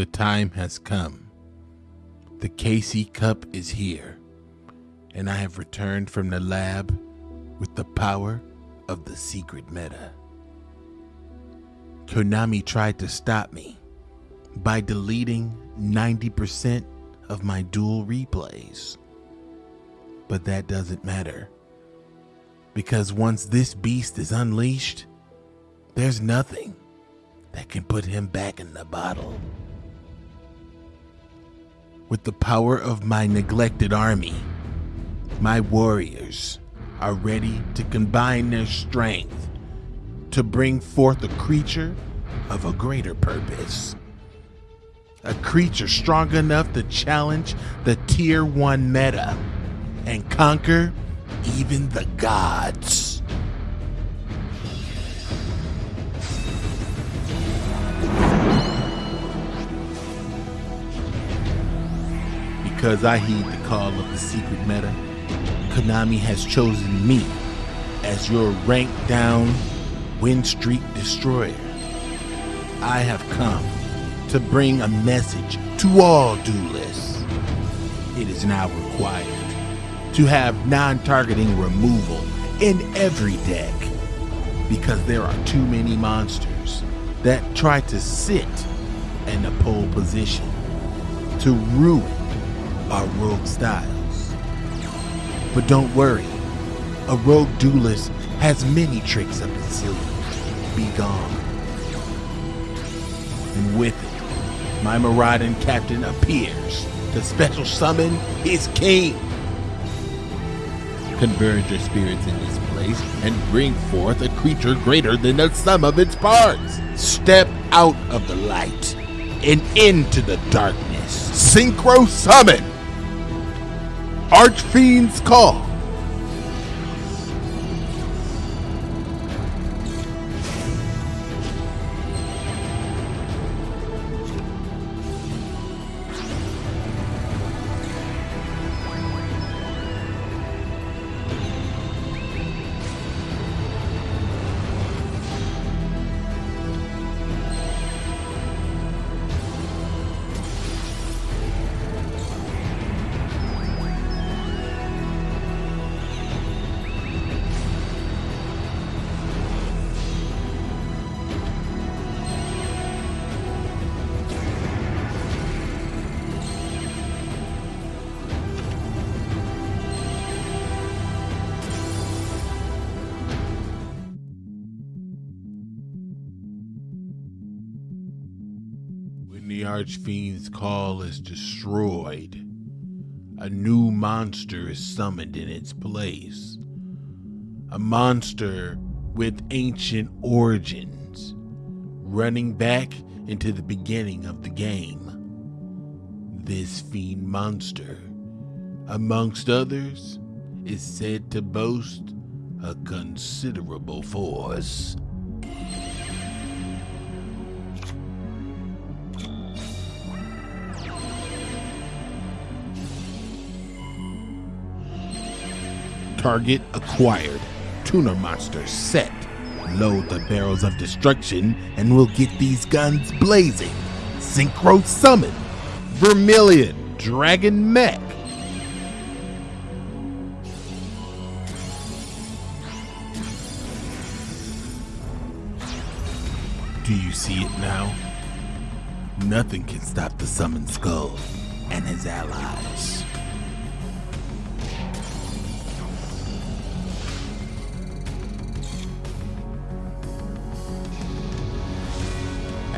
The time has come. The KC Cup is here, and I have returned from the lab with the power of the secret meta. Konami tried to stop me by deleting 90% of my duel replays. But that doesn't matter. Because once this beast is unleashed, there's nothing that can put him back in the bottle. With the power of my neglected army, my warriors are ready to combine their strength to bring forth a creature of a greater purpose. A creature strong enough to challenge the tier 1 meta and conquer even the gods. Because I heed the call of the secret meta, Konami has chosen me as your rank down win streak destroyer. I have come to bring a message to all duelists. It is now required to have non-targeting removal in every deck because there are too many monsters that try to sit in the pole position to ruin our rogue styles. But don't worry, a rogue duelist has many tricks up his sleeve. Be gone. And with it, my marauding captain appears to special summon his king. Converge your spirits in this place and bring forth a creature greater than the sum of its parts. Step out of the light and into the darkness. Synchro summon! Archfiend's Call. The Archfiend's call is destroyed, a new monster is summoned in its place. A monster with ancient origins, running back into the beginning of the game. This fiend monster, amongst others, is said to boast a considerable force. Target acquired. Tuner monster set. Load the barrels of destruction and we'll get these guns blazing. Synchro summon. Vermillion Dragon Mech. Do you see it now? Nothing can stop the summoned skull and his allies.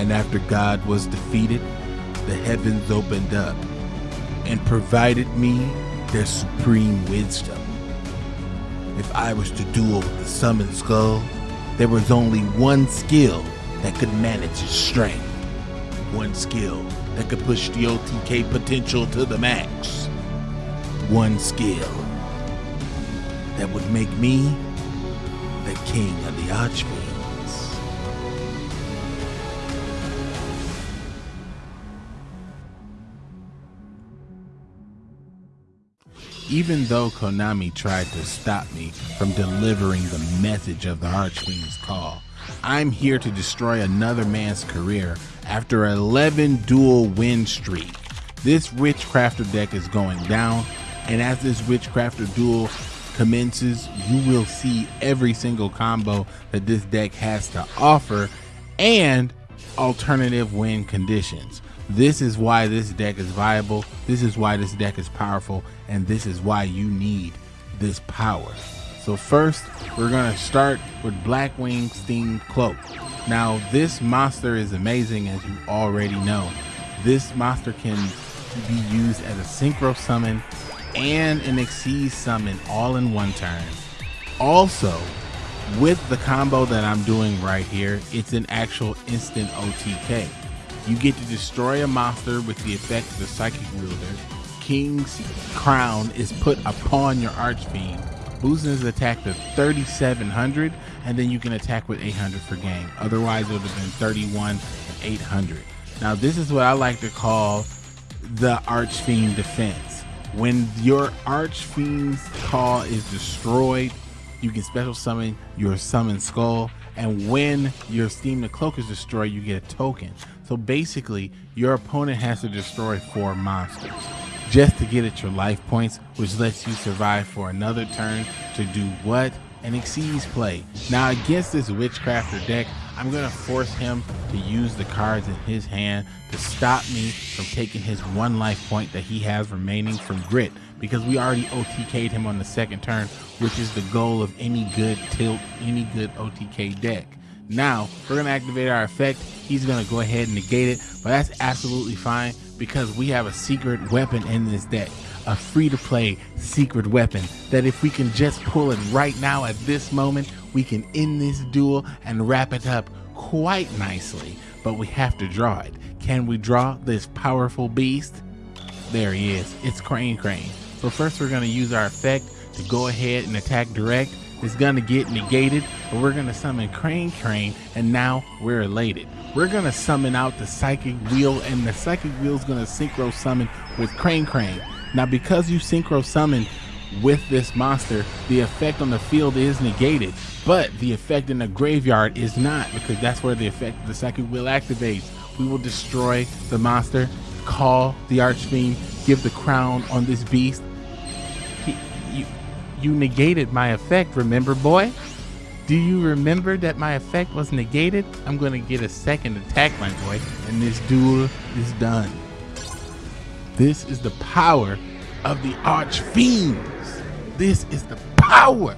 And after God was defeated, the heavens opened up and provided me their supreme wisdom. If I was to duel with the summoned skull, there was only one skill that could manage its strength. One skill that could push the OTK potential to the max. One skill that would make me the king of the Archfiends. Even though Konami tried to stop me from delivering the message of the Archfiend's call, I'm here to destroy another man's career after 11 duel win streak. This Witchcrafter deck is going down, and as this Witchcrafter duel commences, you will see every single combo that this deck has to offer and alternative win conditions. This is why this deck is viable, this is why this deck is powerful, and this is why you need this power. So first, we're gonna start with Blackwing Steam Cloak. Now, this monster is amazing as you already know. This monster can be used as a synchro summon and an Xyz summon all in one turn. Also, with the combo that I'm doing right here, it's an actual instant OTK. You get to destroy a monster with the effect of the Psychic Wheeleder. King's Crown is put upon your Archfiend, boosting his attack to 3700, and then you can attack with 800 for game. Otherwise, it would have been 31 and 800. Now, this is what I like to call the Archfiend defense. When your Archfiend's call is destroyed, you can special summon your summon skull and when your steam the cloak is destroyed you get a token. So basically your opponent has to destroy four monsters just to get at your life points which lets you survive for another turn to do what? An Xyz play. Now against this witchcrafter deck i'm going to force him to use the cards in his hand to stop me from taking his one life point that he has remaining from grit because we already OTK'd him on the second turn, which is the goal of any good tilt, any good OTK deck. Now, we're going to activate our effect. He's going to go ahead and negate it, but that's absolutely fine because we have a secret weapon in this deck. A free to play secret weapon that if we can just pull it right now at this moment, we can end this duel and wrap it up quite nicely. But we have to draw it. Can we draw this powerful beast? There he is. It's Crane Crane. So first we're to use our effect to go ahead and attack direct. It's to get negated, but we're to summon Crane Crane, and now we're elated. We're to summon out the Psychic Wheel, and the Psychic Wheel is to synchro summon with Crane Crane. Now because you synchro summon with this monster, the effect on the field is negated, but the effect in the graveyard is not, because that's where the effect of the Psychic will activates. We will destroy the monster, call the Archfiend, give the crown on this beast, you you negated my effect, remember, boy? Do you remember that my effect was negated? I'm gonna get a second attack, my boy, and this duel is done. This is the power of the Archfiends. This is the power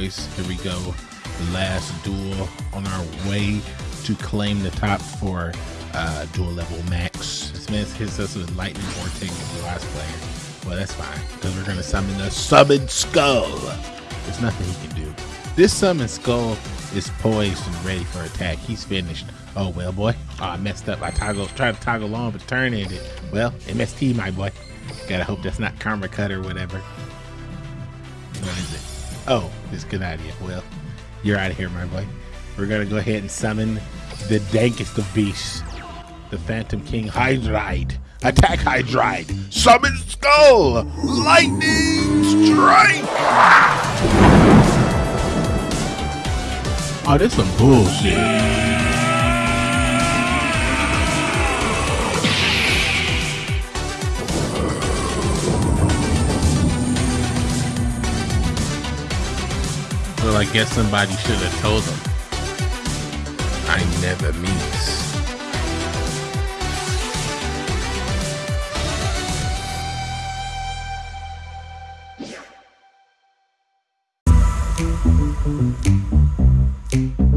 Here we go. The last duel on our way to claim the top for uh, duel level max. Smith hits us with lightning vortex the last player. Well, that's fine because we're gonna summon the summon skull. There's nothing he can do. This summon skull is poised and ready for attack. He's finished. Oh well, boy. Oh, I messed up. I toggle tried to toggle on, but turn it. Well, MST, my boy. Gotta hope that's not Karma Cut or whatever. What is it? Oh, it's good idea. Well, you're out of here, my boy. We're gonna go ahead and summon the dankest of beasts, the Phantom King Hydride. Attack Hydride! Summon Skull! Lightning Strike! Ah! Oh, this some bullshit. Guess somebody should have told them. I never miss. Thank.